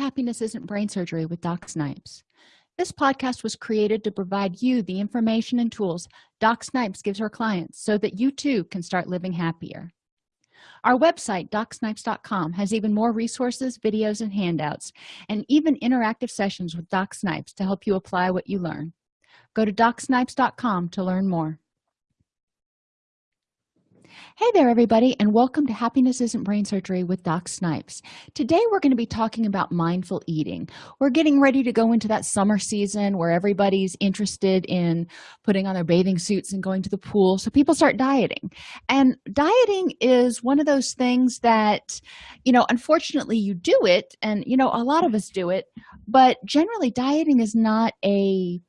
happiness isn't brain surgery with doc snipes. This podcast was created to provide you the information and tools doc snipes gives her clients so that you too can start living happier. Our website docsnipes.com has even more resources videos and handouts and even interactive sessions with doc snipes to help you apply what you learn. Go to docsnipes.com to learn more hey there everybody and welcome to happiness isn't brain surgery with doc snipes. Today we're going to be talking about mindful eating. We're getting ready to go into that summer season where everybody's interested in putting on their bathing suits and going to the pool so people start dieting. And dieting is one of those things that you know unfortunately you do it and you know a lot of us do it but generally dieting is not a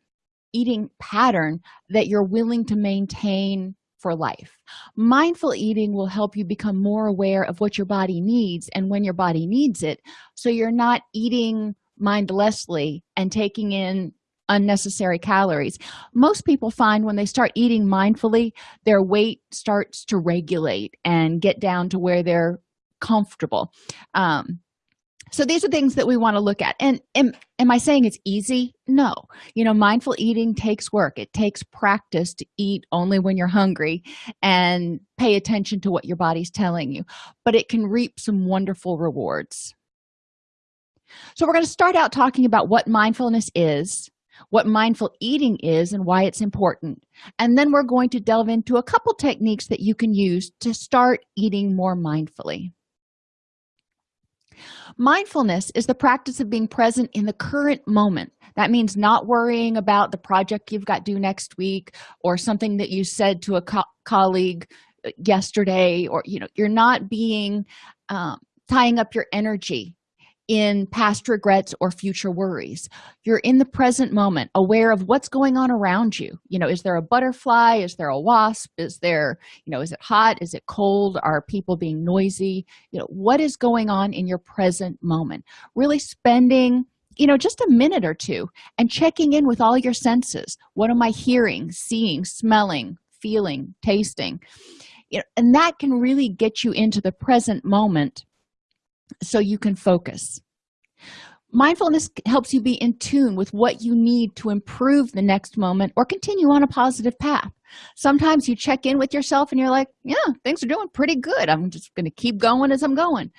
eating pattern that you're willing to maintain for life. Mindful eating will help you become more aware of what your body needs and when your body needs it so you're not eating mindlessly and taking in unnecessary calories. Most people find when they start eating mindfully their weight starts to regulate and get down to where they're comfortable. Um, so these are things that we want to look at. And am, am i saying it's easy? No. You know mindful eating takes work. It takes practice to eat only when you're hungry and pay attention to what your body's telling you. But it can reap some wonderful rewards. So we're going to start out talking about what mindfulness is what mindful eating is and why it's important. And then we're going to delve into a couple techniques that you can use to start eating more mindfully mindfulness is the practice of being present in the current moment. That means not worrying about the project you've got due next week or something that you said to a co colleague uh, yesterday or you know you're not being um, tying up your energy in past regrets or future worries. You're in the present moment aware of what's going on around you. You know is there a butterfly? Is there a wasp? Is there you know is it hot? Is it cold? Are people being noisy? You know what is going on in your present moment? Really spending you know just a minute or two and checking in with all your senses. What am i hearing seeing smelling feeling tasting? You know and that can really get you into the present moment so you can focus. Mindfulness helps you be in tune with what you need to improve the next moment or continue on a positive path. Sometimes you check in with yourself and you're like yeah things are doing pretty good. I'm just going to keep going as i'm going.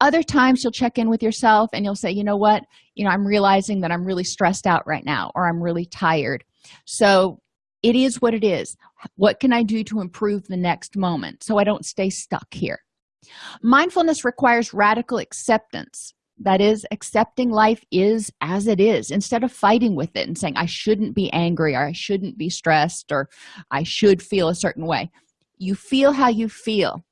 Other times you'll check in with yourself and you'll say you know what? You know i'm realizing that i'm really stressed out right now or i'm really tired. So it is what it is. What can i do to improve the next moment so i don't stay stuck here mindfulness requires radical acceptance. That is accepting life is as it is instead of fighting with it and saying i shouldn't be angry or i shouldn't be stressed or i should feel a certain way. You feel how you feel.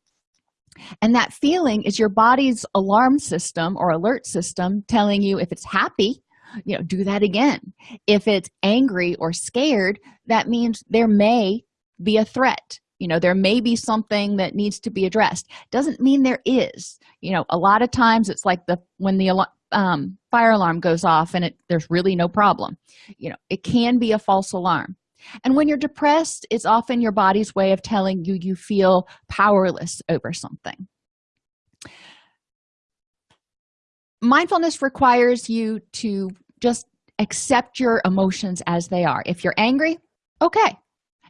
And that feeling is your body's alarm system or alert system telling you if it's happy you know do that again. If it's angry or scared that means there may be a threat you know there may be something that needs to be addressed. Doesn't mean there is. You know a lot of times it's like the when the um, fire alarm goes off and it there's really no problem. You know it can be a false alarm. And when you're depressed it's often your body's way of telling you you feel powerless over something. Mindfulness requires you to just accept your emotions as they are. If you're angry okay.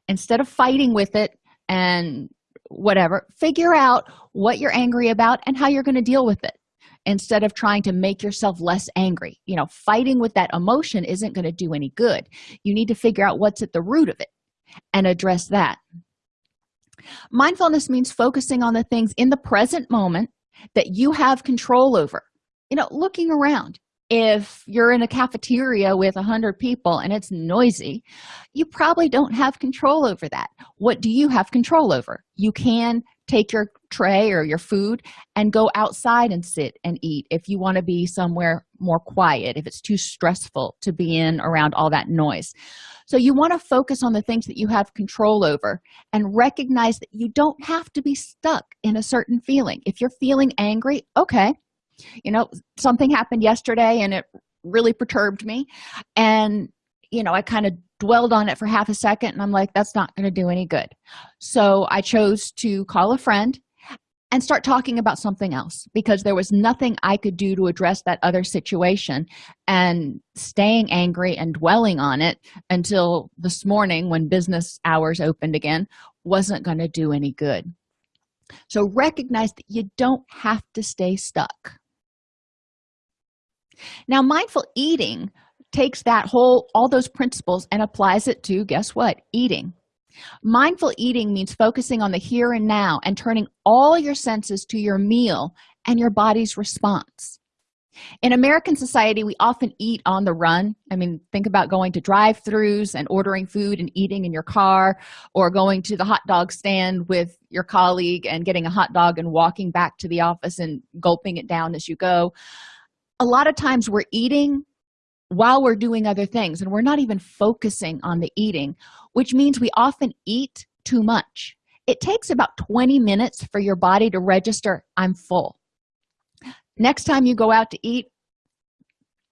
Instead of fighting with it and whatever figure out what you're angry about and how you're going to deal with it instead of trying to make yourself less angry. You know fighting with that emotion isn't going to do any good. You need to figure out what's at the root of it and address that. Mindfulness means focusing on the things in the present moment that you have control over. You know looking around if you're in a cafeteria with a hundred people and it's noisy you probably don't have control over that. What do you have control over? You can take your tray or your food and go outside and sit and eat if you want to be somewhere more quiet if it's too stressful to be in around all that noise. So you want to focus on the things that you have control over and recognize that you don't have to be stuck in a certain feeling. If you're feeling angry okay you know something happened yesterday and it really perturbed me. And you know i kind of dwelled on it for half a second and i'm like that's not going to do any good. So i chose to call a friend and start talking about something else because there was nothing i could do to address that other situation. And staying angry and dwelling on it until this morning when business hours opened again wasn't going to do any good. So recognize that you don't have to stay stuck now mindful eating takes that whole all those principles and applies it to guess what? Eating. Mindful eating means focusing on the here and now and turning all your senses to your meal and your body's response. In american society we often eat on the run. I mean think about going to drive-throughs and ordering food and eating in your car or going to the hot dog stand with your colleague and getting a hot dog and walking back to the office and gulping it down as you go a lot of times we're eating while we're doing other things and we're not even focusing on the eating which means we often eat too much. It takes about 20 minutes for your body to register i'm full. Next time you go out to eat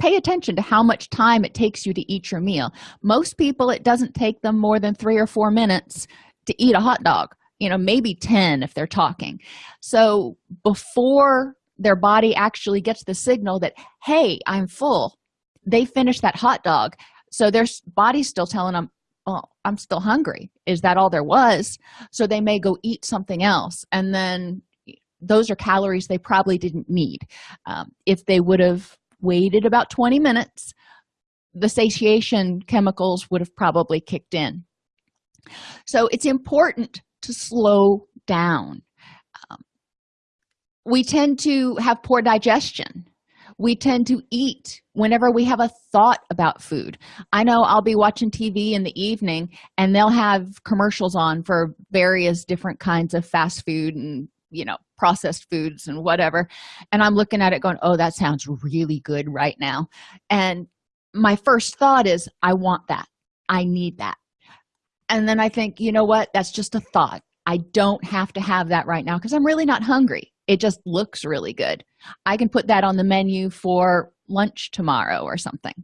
pay attention to how much time it takes you to eat your meal. Most people it doesn't take them more than three or four minutes to eat a hot dog you know maybe 10 if they're talking. So before their body actually gets the signal that hey i'm full. They finish that hot dog. So their body's still telling them oh i'm still hungry. Is that all there was? So they may go eat something else. And then those are calories they probably didn't need. Um, if they would have waited about 20 minutes the satiation chemicals would have probably kicked in. So it's important to slow down we tend to have poor digestion. We tend to eat whenever we have a thought about food. I know i'll be watching tv in the evening and they'll have commercials on for various different kinds of fast food and you know processed foods and whatever. And i'm looking at it going oh that sounds really good right now. And my first thought is i want that. I need that. And then i think you know what? That's just a thought. I don't have to have that right now because i'm really not hungry it just looks really good. I can put that on the menu for lunch tomorrow or something.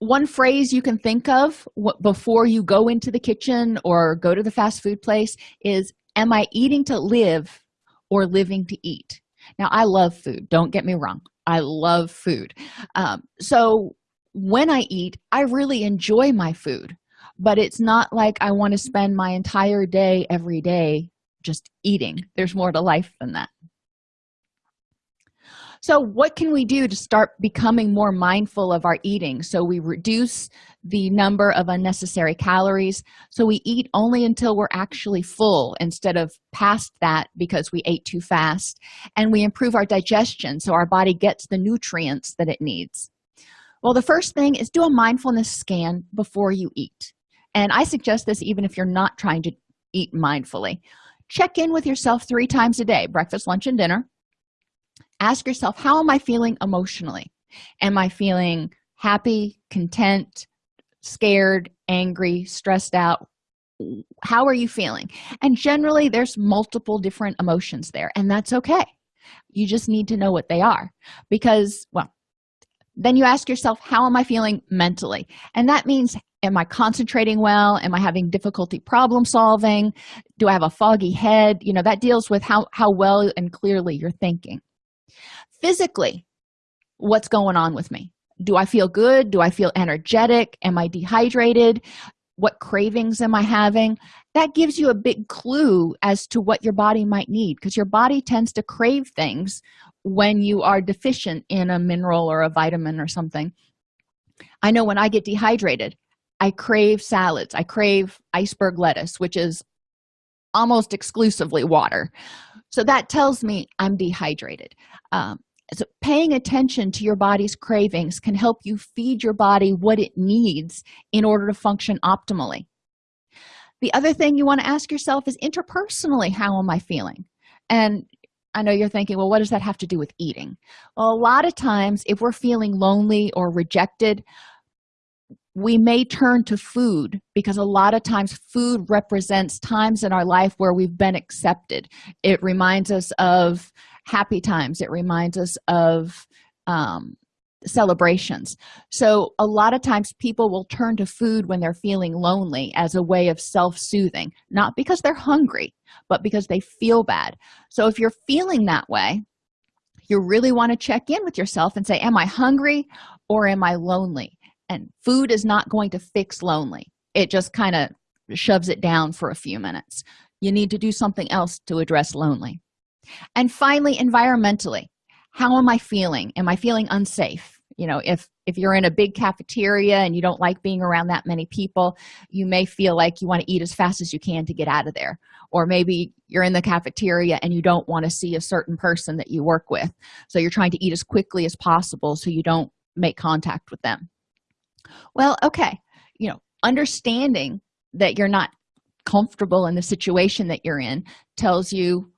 One phrase you can think of before you go into the kitchen or go to the fast food place is am i eating to live or living to eat? Now i love food don't get me wrong i love food. Um, so when i eat i really enjoy my food but it's not like i want to spend my entire day every day just eating. There's more to life than that. So what can we do to start becoming more mindful of our eating? So we reduce the number of unnecessary calories. So we eat only until we're actually full instead of past that because we ate too fast. And we improve our digestion so our body gets the nutrients that it needs. Well the first thing is do a mindfulness scan before you eat. And i suggest this even if you're not trying to eat mindfully check in with yourself three times a day breakfast lunch and dinner. Ask yourself how am i feeling emotionally? Am i feeling happy content scared angry stressed out? How are you feeling? And generally there's multiple different emotions there and that's okay. You just need to know what they are because well then you ask yourself how am i feeling mentally? And that means am i concentrating well? Am i having difficulty problem solving? Do i have a foggy head? You know that deals with how how well and clearly you're thinking. Physically what's going on with me? Do i feel good? Do i feel energetic? Am i dehydrated? What cravings am i having? That gives you a big clue as to what your body might need because your body tends to crave things when you are deficient in a mineral or a vitamin or something. I know when i get dehydrated i crave salads. I crave iceberg lettuce which is almost exclusively water. So that tells me i'm dehydrated. Um, so paying attention to your body's cravings can help you feed your body what it needs in order to function optimally. The other thing you want to ask yourself is interpersonally how am i feeling? And i know you're thinking well what does that have to do with eating? Well a lot of times if we're feeling lonely or rejected we may turn to food because a lot of times food represents times in our life where we've been accepted. It reminds us of happy times. It reminds us of um, celebrations. So a lot of times people will turn to food when they're feeling lonely as a way of self-soothing not because they're hungry but because they feel bad. So if you're feeling that way you really want to check in with yourself and say am i hungry or am i lonely and food is not going to fix lonely. It just kind of shoves it down for a few minutes. You need to do something else to address lonely. And finally environmentally how am i feeling? Am i feeling unsafe? You know if if you're in a big cafeteria and you don't like being around that many people you may feel like you want to eat as fast as you can to get out of there. Or maybe you're in the cafeteria and you don't want to see a certain person that you work with. So you're trying to eat as quickly as possible so you don't make contact with them well okay. You know understanding that you're not comfortable in the situation that you're in tells you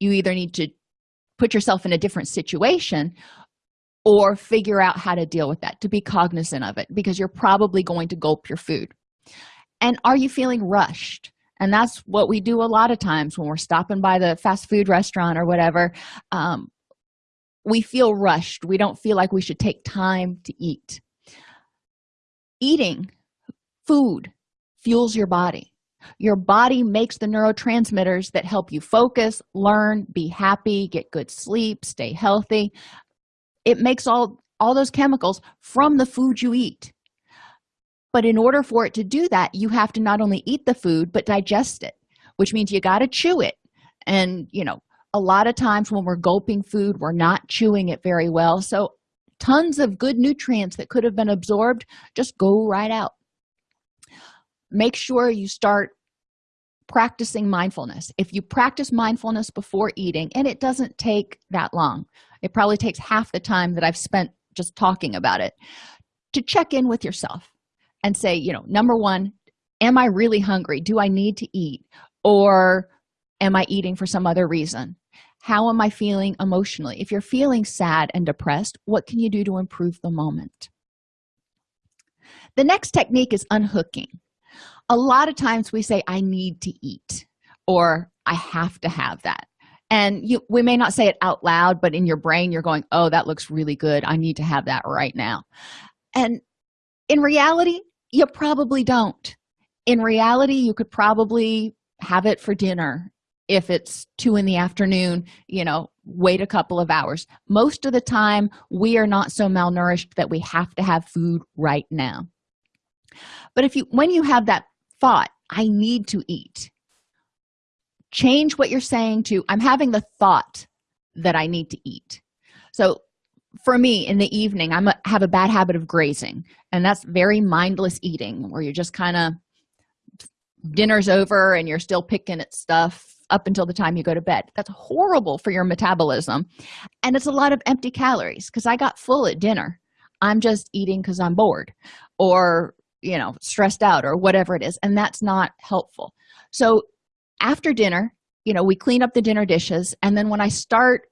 you either need to put yourself in a different situation or figure out how to deal with that to be cognizant of it because you're probably going to gulp your food. And are you feeling rushed? And that's what we do a lot of times when we're stopping by the fast food restaurant or whatever. Um, we feel rushed. We don't feel like we should take time to eat eating food fuels your body. Your body makes the neurotransmitters that help you focus learn be happy get good sleep stay healthy. It makes all all those chemicals from the food you eat. But in order for it to do that you have to not only eat the food but digest it which means you got to chew it. And you know a lot of times when we're gulping food we're not chewing it very well. So tons of good nutrients that could have been absorbed just go right out. Make sure you start practicing mindfulness. If you practice mindfulness before eating and it doesn't take that long it probably takes half the time that i've spent just talking about it to check in with yourself and say you know number one am i really hungry? Do i need to eat? Or am i eating for some other reason how am i feeling emotionally? If you're feeling sad and depressed what can you do to improve the moment? The next technique is unhooking. A lot of times we say i need to eat or i have to have that. And you we may not say it out loud but in your brain you're going oh that looks really good. I need to have that right now. And in reality you probably don't. In reality you could probably have it for dinner if it's two in the afternoon you know wait a couple of hours. Most of the time we are not so malnourished that we have to have food right now. But if you when you have that thought i need to eat change what you're saying to i'm having the thought that i need to eat. So for me in the evening i'm a, have a bad habit of grazing and that's very mindless eating where you're just kind of dinner's over and you're still picking at stuff up until the time you go to bed. That's horrible for your metabolism. And it's a lot of empty calories because i got full at dinner. I'm just eating because i'm bored or you know stressed out or whatever it is and that's not helpful. So after dinner you know we clean up the dinner dishes and then when i start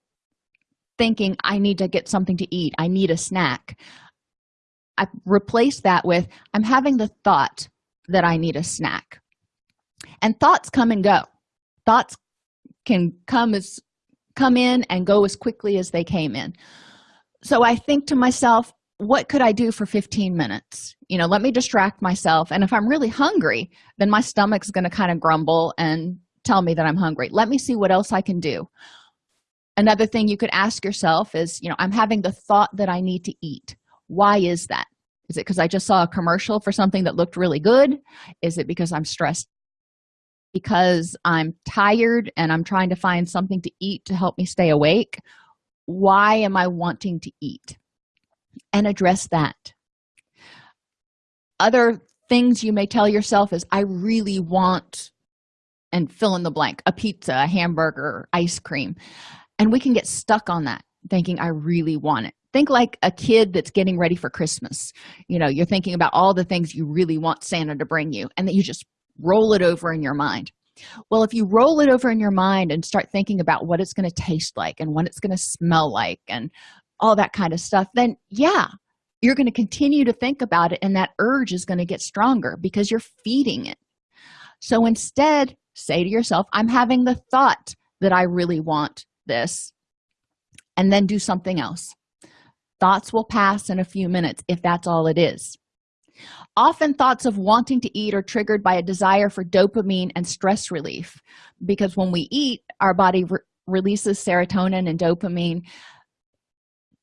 thinking i need to get something to eat i need a snack i replace that with i'm having the thought that i need a snack. And thoughts come and go thoughts can come as come in and go as quickly as they came in. So i think to myself what could i do for 15 minutes? You know let me distract myself. And if i'm really hungry then my stomach's going to kind of grumble and tell me that i'm hungry. Let me see what else i can do. Another thing you could ask yourself is you know i'm having the thought that i need to eat. Why is that? Is it because i just saw a commercial for something that looked really good? Is it because i'm stressed because i'm tired and i'm trying to find something to eat to help me stay awake why am i wanting to eat? And address that. Other things you may tell yourself is i really want and fill in the blank a pizza a hamburger ice cream. And we can get stuck on that thinking i really want it. Think like a kid that's getting ready for christmas. You know you're thinking about all the things you really want santa to bring you and that you just roll it over in your mind. Well if you roll it over in your mind and start thinking about what it's going to taste like and what it's going to smell like and all that kind of stuff then yeah you're going to continue to think about it and that urge is going to get stronger because you're feeding it. So instead say to yourself i'm having the thought that i really want this and then do something else. Thoughts will pass in a few minutes if that's all it is often thoughts of wanting to eat are triggered by a desire for dopamine and stress relief because when we eat our body re releases serotonin and dopamine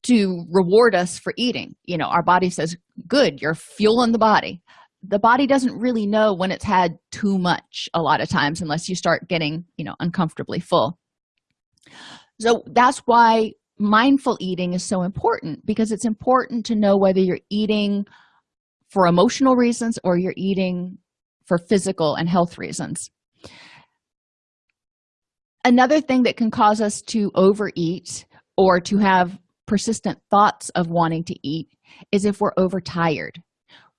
to reward us for eating. You know our body says good you're fueling the body. The body doesn't really know when it's had too much a lot of times unless you start getting you know uncomfortably full. So that's why mindful eating is so important because it's important to know whether you're eating for emotional reasons or you're eating for physical and health reasons. Another thing that can cause us to overeat or to have persistent thoughts of wanting to eat is if we're overtired.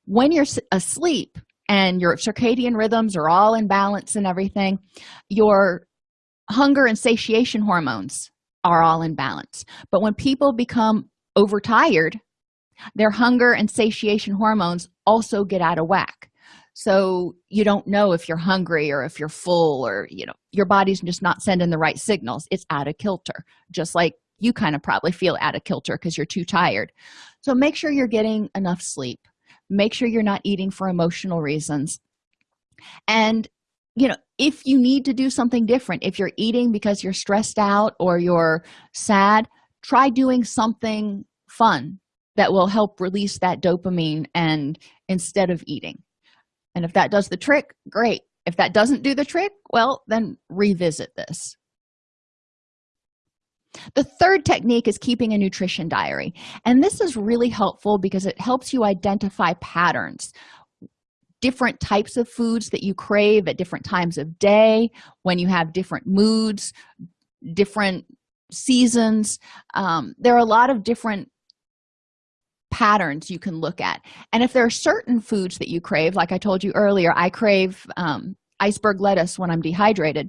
When you're asleep and your circadian rhythms are all in balance and everything your hunger and satiation hormones are all in balance. But when people become overtired their hunger and satiation hormones also get out of whack. So you don't know if you're hungry or if you're full or you know your body's just not sending the right signals. It's out of kilter just like you kind of probably feel out of kilter because you're too tired. So make sure you're getting enough sleep. Make sure you're not eating for emotional reasons. And you know if you need to do something different if you're eating because you're stressed out or you're sad try doing something fun that will help release that dopamine and instead of eating. And if that does the trick great. If that doesn't do the trick well then revisit this. The third technique is keeping a nutrition diary. And this is really helpful because it helps you identify patterns. Different types of foods that you crave at different times of day when you have different moods different seasons. Um, there are a lot of different patterns you can look at. And if there are certain foods that you crave like i told you earlier i crave um, iceberg lettuce when i'm dehydrated.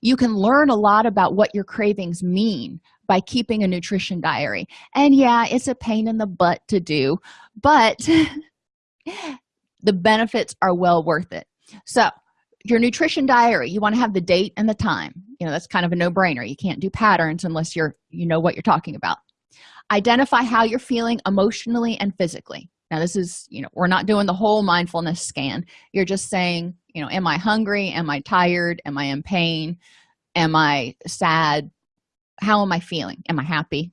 You can learn a lot about what your cravings mean by keeping a nutrition diary. And yeah it's a pain in the butt to do but the benefits are well worth it. So your nutrition diary you want to have the date and the time. You know that's kind of a no-brainer. You can't do patterns unless you're you know what you're talking about identify how you're feeling emotionally and physically. Now this is you know we're not doing the whole mindfulness scan. You're just saying you know am i hungry? Am i tired? Am i in pain? Am i sad? How am i feeling? Am i happy?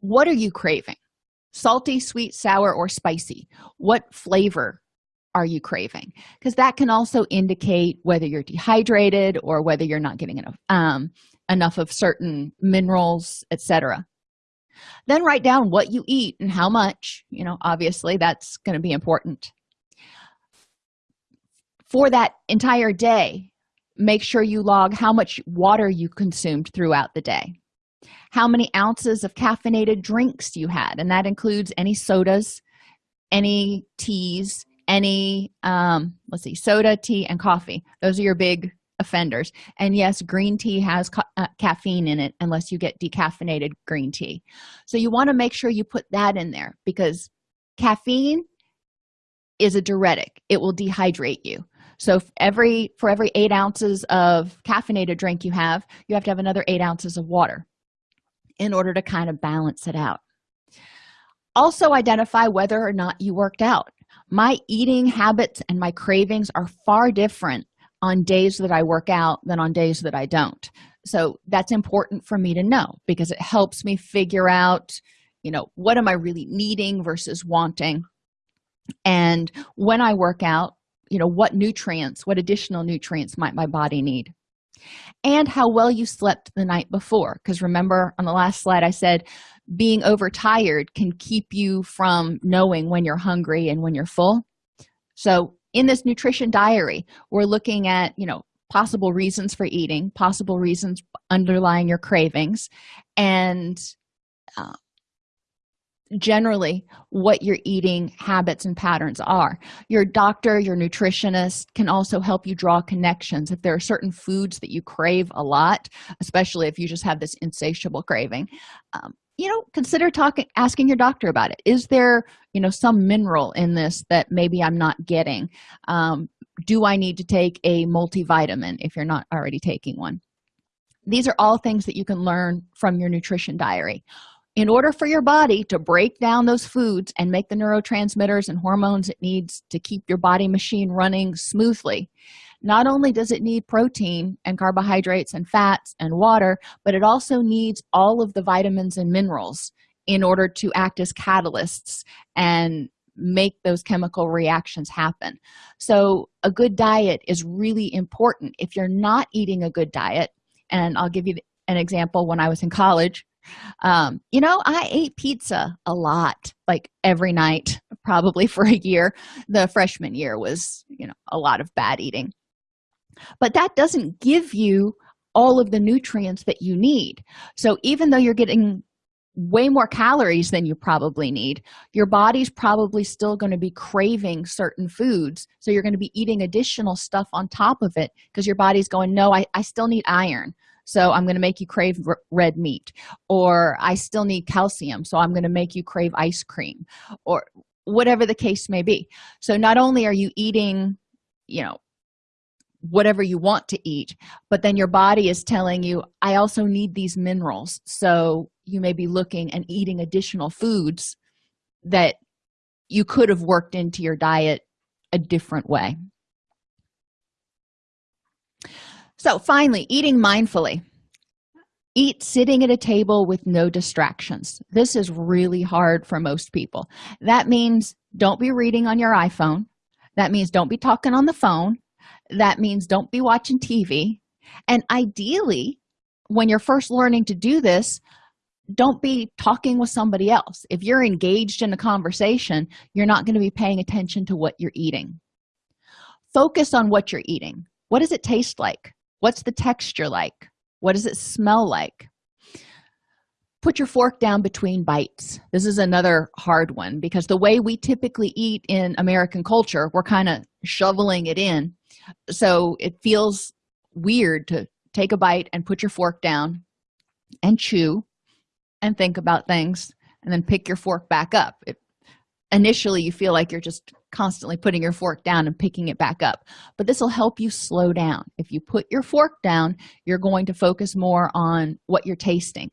What are you craving? Salty sweet sour or spicy? What flavor are you craving? Because that can also indicate whether you're dehydrated or whether you're not getting enough um, enough of certain minerals etc then write down what you eat and how much. You know obviously that's going to be important. For that entire day make sure you log how much water you consumed throughout the day. How many ounces of caffeinated drinks you had and that includes any sodas any teas any um let's see soda tea and coffee. Those are your big offenders. And yes green tea has ca uh, caffeine in it unless you get decaffeinated green tea. So you want to make sure you put that in there because caffeine is a diuretic. It will dehydrate you. So every for every eight ounces of caffeinated drink you have you have to have another eight ounces of water in order to kind of balance it out. Also identify whether or not you worked out. My eating habits and my cravings are far different on days that i work out than on days that i don't. So that's important for me to know because it helps me figure out you know what am i really needing versus wanting? And when i work out you know what nutrients what additional nutrients might my body need? And how well you slept the night before. Because remember on the last slide i said being overtired can keep you from knowing when you're hungry and when you're full. So in this nutrition diary we're looking at you know possible reasons for eating possible reasons underlying your cravings and uh, generally what your eating habits and patterns are. Your doctor your nutritionist can also help you draw connections. If there are certain foods that you crave a lot especially if you just have this insatiable craving um, you know consider talking asking your doctor about it. Is there you know some mineral in this that maybe i'm not getting? Um, do i need to take a multivitamin if you're not already taking one? These are all things that you can learn from your nutrition diary. In order for your body to break down those foods and make the neurotransmitters and hormones it needs to keep your body machine running smoothly not only does it need protein and carbohydrates and fats and water but it also needs all of the vitamins and minerals in order to act as catalysts and make those chemical reactions happen. So a good diet is really important. If you're not eating a good diet and i'll give you an example when i was in college um, you know i ate pizza a lot like every night probably for a year. The freshman year was you know a lot of bad eating but that doesn't give you all of the nutrients that you need. So even though you're getting way more calories than you probably need your body's probably still going to be craving certain foods so you're going to be eating additional stuff on top of it because your body's going no I, I still need iron so i'm going to make you crave red meat or i still need calcium so i'm going to make you crave ice cream or whatever the case may be. So not only are you eating you know whatever you want to eat but then your body is telling you i also need these minerals. So you may be looking and eating additional foods that you could have worked into your diet a different way. So finally eating mindfully. Eat sitting at a table with no distractions. This is really hard for most people. That means don't be reading on your iphone. That means don't be talking on the phone that means don't be watching tv and ideally when you're first learning to do this don't be talking with somebody else. If you're engaged in a conversation you're not going to be paying attention to what you're eating. Focus on what you're eating. What does it taste like? What's the texture like? What does it smell like? Put your fork down between bites. This is another hard one because the way we typically eat in american culture we're kind of shoveling it in so it feels weird to take a bite and put your fork down and chew and think about things and then pick your fork back up. It, initially you feel like you're just constantly putting your fork down and picking it back up but this will help you slow down. If you put your fork down you're going to focus more on what you're tasting.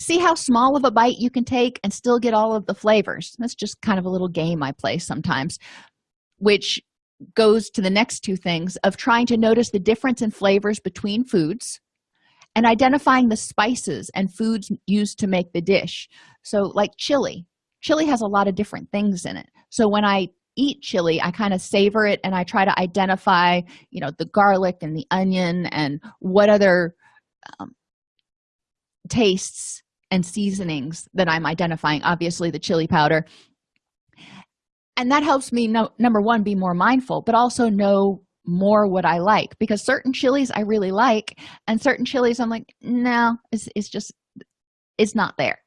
See how small of a bite you can take and still get all of the flavors. That's just kind of a little game i play sometimes which goes to the next two things of trying to notice the difference in flavors between foods and identifying the spices and foods used to make the dish. So like chili chili has a lot of different things in it. So when i eat chili i kind of savor it and i try to identify you know the garlic and the onion and what other um, tastes and seasonings that i'm identifying. Obviously the chili powder and that helps me know number one be more mindful but also know more what i like because certain chilies i really like and certain chilies i'm like no it's, it's just it's not there.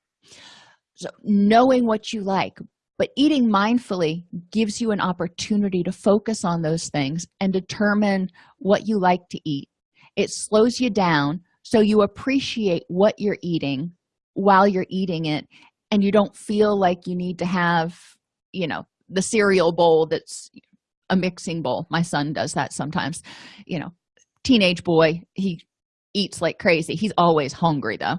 So knowing what you like but eating mindfully gives you an opportunity to focus on those things and determine what you like to eat. It slows you down so you appreciate what you're eating while you're eating it and you don't feel like you need to have you know the cereal bowl that's a mixing bowl. My son does that sometimes. You know teenage boy he eats like crazy. He's always hungry though.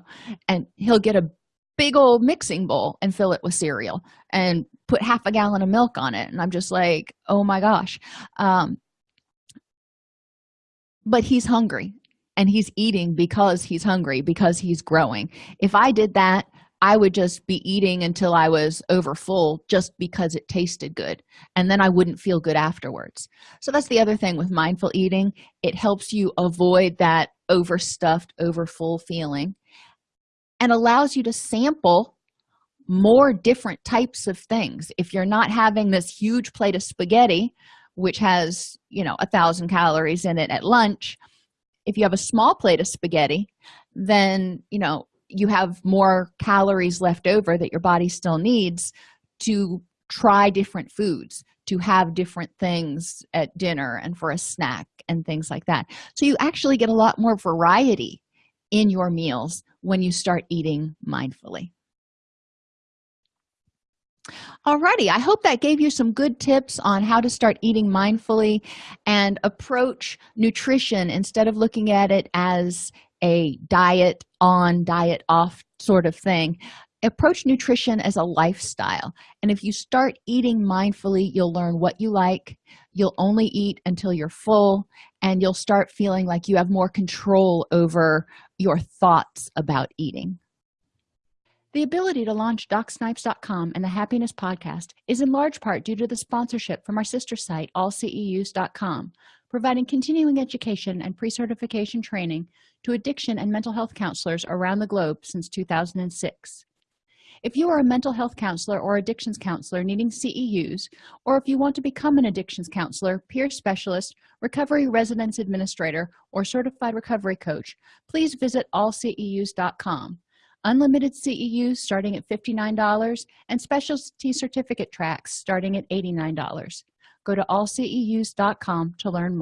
And he'll get a big old mixing bowl and fill it with cereal and put half a gallon of milk on it. And i'm just like oh my gosh. Um but he's hungry and he's eating because he's hungry because he's growing. If i did that i would just be eating until i was over full just because it tasted good and then i wouldn't feel good afterwards. So that's the other thing with mindful eating. It helps you avoid that overstuffed over full feeling and allows you to sample more different types of things. If you're not having this huge plate of spaghetti which has you know a thousand calories in it at lunch if you have a small plate of spaghetti then you know you have more calories left over that your body still needs to try different foods to have different things at dinner and for a snack and things like that. So you actually get a lot more variety in your meals when you start eating mindfully. Alrighty, I hope that gave you some good tips on how to start eating mindfully and approach nutrition instead of looking at it as a diet on diet off sort of thing. Approach nutrition as a lifestyle. And if you start eating mindfully you'll learn what you like. You'll only eat until you're full and you'll start feeling like you have more control over your thoughts about eating. The ability to launch docsnipes.com and the happiness podcast is in large part due to the sponsorship from our sister site allceus.com providing continuing education and pre-certification training to addiction and mental health counselors around the globe since 2006 if you are a mental health counselor or addictions counselor needing ceus or if you want to become an addictions counselor peer specialist recovery residence administrator or certified recovery coach please visit allceus.com unlimited ceus starting at $59 and specialty certificate tracks starting at $89 go to allceus.com to learn more